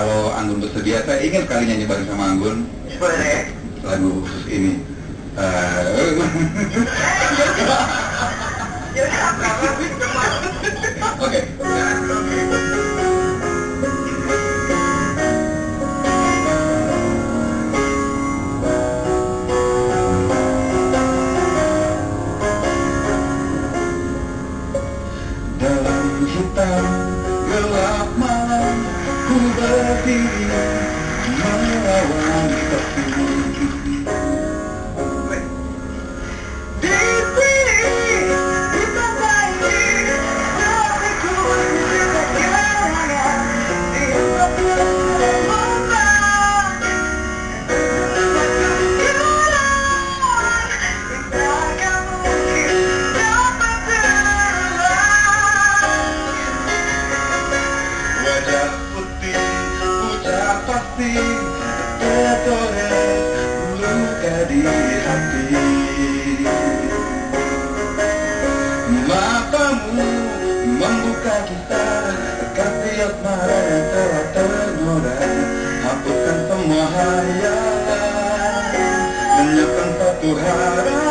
kalau Anggun bersedia, saya ingin sekali nyanyi bareng sama Anggun. Boleh. Lagu khusus ini. Apa-apa. Oke. be. No, I won't stop. Ucap pasti Tergores luka di hati. Matamu membuka kisah Kasih asmara yang telah ternoda Hapuskan semua hayalan Lenyapkan satu harapan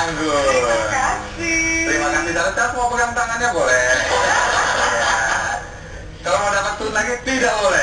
Anggun. Terima kasih. Terima kasih Charles. Charles mau pegang tangannya boleh. Ya. Kalau mau dapat tun lagi tidak boleh.